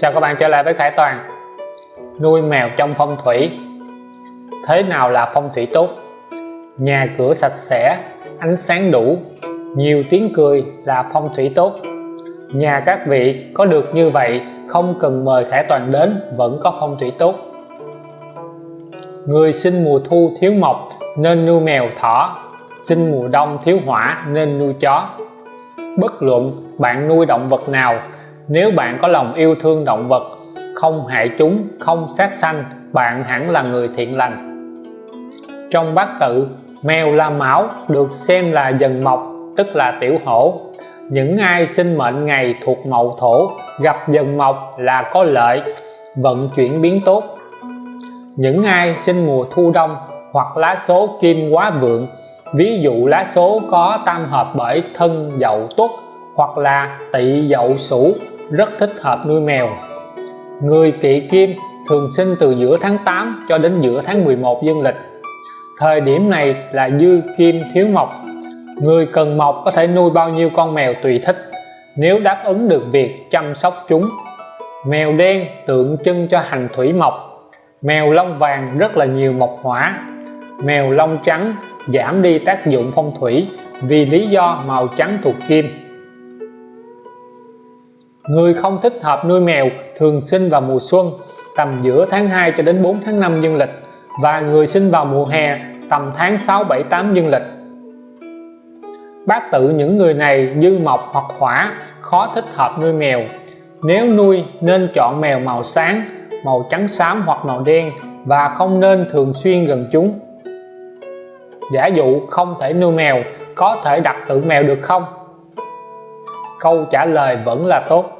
Chào các bạn trở lại với Khải Toàn. Nuôi mèo trong phong thủy. Thế nào là phong thủy tốt? Nhà cửa sạch sẽ, ánh sáng đủ, nhiều tiếng cười là phong thủy tốt. Nhà các vị có được như vậy không cần mời Khải Toàn đến vẫn có phong thủy tốt. Người sinh mùa thu thiếu mộc nên nuôi mèo thỏ Sinh mùa đông thiếu hỏa nên nuôi chó. Bất luận bạn nuôi động vật nào nếu bạn có lòng yêu thương động vật, không hại chúng, không sát sanh, bạn hẳn là người thiện lành. Trong bát tự, mèo la mão được xem là dần mộc tức là tiểu hổ. Những ai sinh mệnh ngày thuộc mậu thổ, gặp dần mộc là có lợi, vận chuyển biến tốt. Những ai sinh mùa thu đông hoặc lá số kim quá vượng, ví dụ lá số có tam hợp bởi thân dậu tuất hoặc là tỵ dậu sửu rất thích hợp nuôi mèo. Người kỵ kim thường sinh từ giữa tháng 8 cho đến giữa tháng 11 dương lịch. Thời điểm này là dư kim thiếu mộc người cần mộc có thể nuôi bao nhiêu con mèo tùy thích, nếu đáp ứng được việc chăm sóc chúng. Mèo đen tượng trưng cho hành thủy mộc mèo lông vàng rất là nhiều mộc hỏa. Mèo lông trắng giảm đi tác dụng phong thủy vì lý do màu trắng thuộc kim. Người không thích hợp nuôi mèo thường sinh vào mùa xuân, tầm giữa tháng 2 cho đến 4 tháng 5 dương lịch, và người sinh vào mùa hè, tầm tháng 6 7 8 dương lịch. Bát tự những người này dư mộc hoặc hỏa, khó thích hợp nuôi mèo. Nếu nuôi, nên chọn mèo màu sáng, màu trắng xám hoặc màu đen, và không nên thường xuyên gần chúng. Giả dụ không thể nuôi mèo, có thể đặt tượng mèo được không? Câu trả lời vẫn là tốt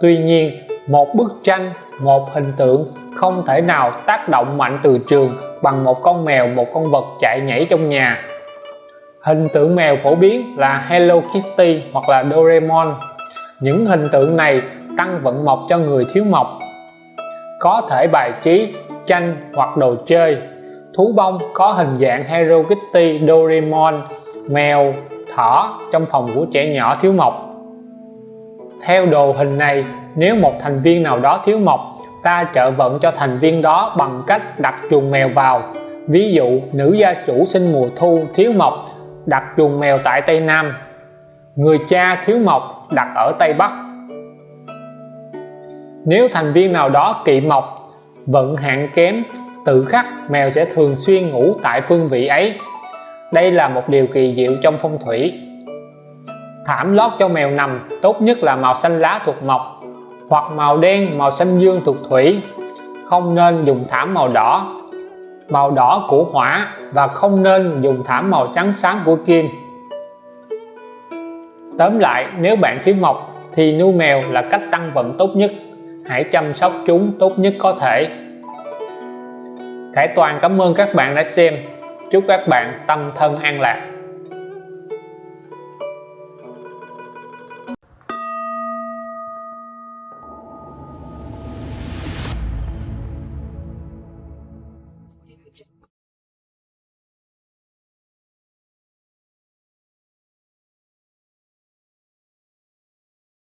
tuy nhiên, một bức tranh, một hình tượng không thể nào tác động mạnh từ trường bằng một con mèo, một con vật chạy nhảy trong nhà. Hình tượng mèo phổ biến là Hello Kitty hoặc là Doraemon. Những hình tượng này tăng vận mộc cho người thiếu mộc. Có thể bài trí, tranh hoặc đồ chơi. Thú bông có hình dạng Hello Kitty, Doraemon, mèo, thỏ trong phòng của trẻ nhỏ thiếu mộc theo đồ hình này, nếu một thành viên nào đó thiếu mộc, ta trợ vận cho thành viên đó bằng cách đặt chuồng mèo vào. Ví dụ, nữ gia chủ sinh mùa thu thiếu mộc, đặt chuồng mèo tại Tây Nam. Người cha thiếu mộc, đặt ở Tây Bắc. Nếu thành viên nào đó kỵ mộc, vận hạn kém, tự khắc mèo sẽ thường xuyên ngủ tại phương vị ấy. Đây là một điều kỳ diệu trong phong thủy thảm lót cho mèo nằm, tốt nhất là màu xanh lá thuộc mộc, hoặc màu đen, màu xanh dương thuộc thủy. Không nên dùng thảm màu đỏ. Màu đỏ của hỏa và không nên dùng thảm màu trắng sáng của kim. Tóm lại, nếu bạn thiếu mộc thì nuôi mèo là cách tăng vận tốt nhất. Hãy chăm sóc chúng tốt nhất có thể. Khải Toàn cảm ơn các bạn đã xem. Chúc các bạn tâm thân an lạc.